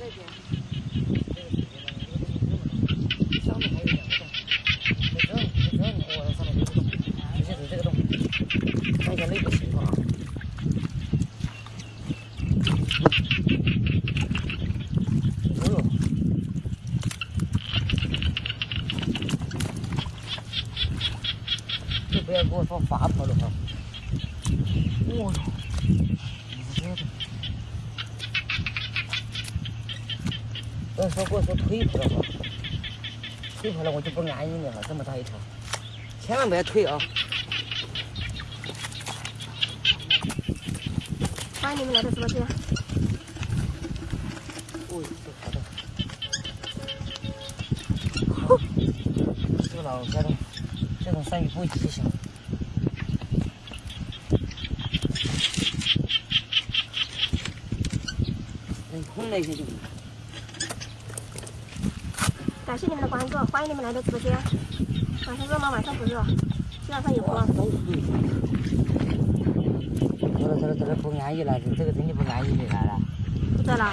Bây giờ cô phá phá vào được không? Ôi dồi, 要说给我说腿泡了哈，腿泡了我就不安逸了，这么大一条，千万不要推啊！欢迎你们来到直播间。哦，这好的。这个老这种这种鳝鱼不会吉祥。能空了一些就。感谢你们的关注，欢迎你们来到直播间。晚上热吗？晚上不热，基本上有光。都是对。这个这个这个不安逸了，这个真的不安逸的来了。不在了，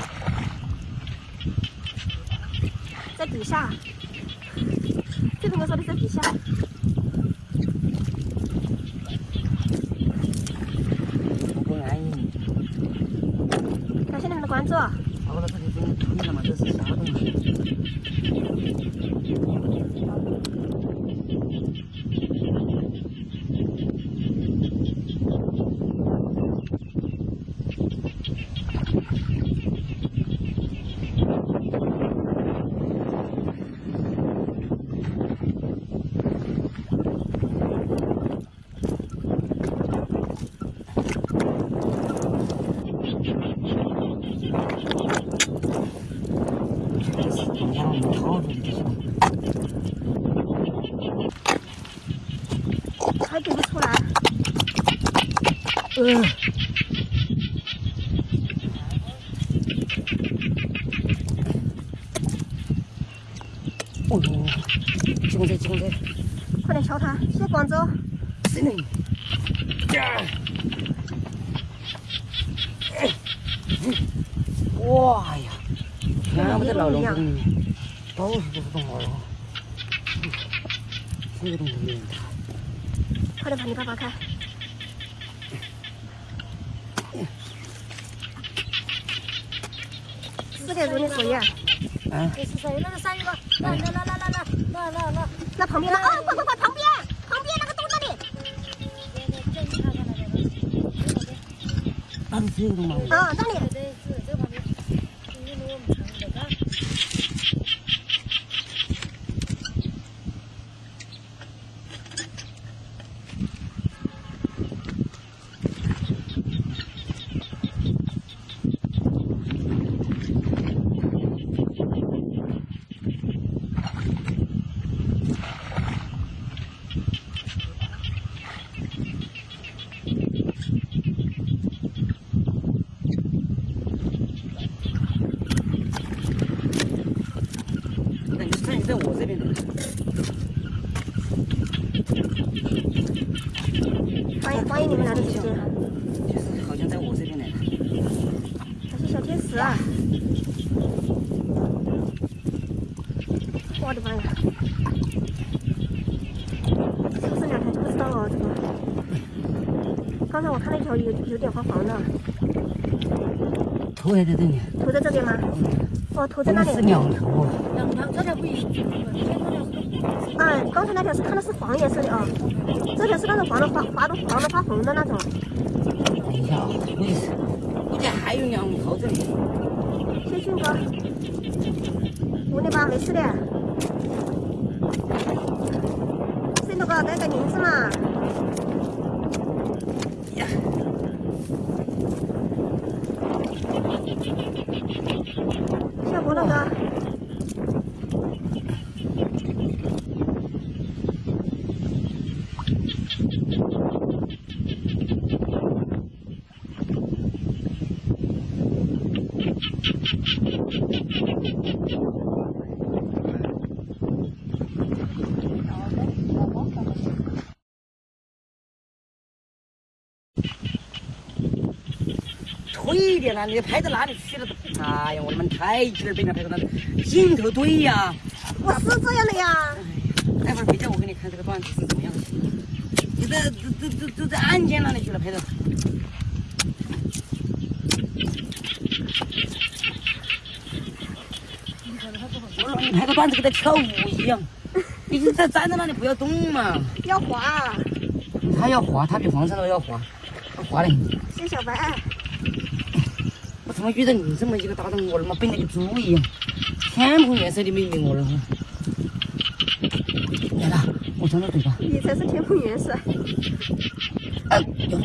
在底下。这同学说的在底下。不安逸。感谢你们的关注。看嘛这是啥东西？还给不出来。嗯。哦哟，几公尺，几公尺，快点敲它！谢广州。真的。呀！哇呀！全部在老笼子里面，到处都是动物哦。这个东西有点大。快点把你爸爸开。四点钟的作业。啊。这是谁？那个鳝鱼吧，来来来来来来来来来，那旁边呢？哦，快快快，旁边，旁边那个洞那里。那是这个东吗？啊，那里。对，是这旁边，因为我们常在干。那你鳝鱼在我这边呢。欢迎你们来到直播间。就是好像在我这边来了。感谢小天使啊。我的妈呀！这不是两条就不知道哦，这个。刚才我看那条有有点黄黄的，头还在这里。头在这边吗？哦，头在那里。是两头啊。两条，这条不一样，这条是嗯，刚才那条是看的是黄颜色的啊，这条是那种黄的发发的黄的发红的那种。等一下啊，估计是，估计还有两头这里。谢俊哥，无理吧，没事的。森头哥带个名字嘛。呀，小波浪哥。推的呀，那你拍到哪里去了都，哎呀，我他妈太气儿被人拍到那镜头对呀。我是这样的呀。待会儿回家我给你看这个段子是怎么样的。你这这这这这在案件那里去了拍的。我让你拍个段子跟他跳舞一样，你就在站在那里不要动嘛。要滑，他要滑，他比黄山都要滑，他滑的很。谢小白。我他妈遇到你这么一个搭档，我他妈笨的跟猪一样，天蓬元帅的妹妹我了哈。来了，我张着嘴巴。你才是天蓬元帅。哎呦，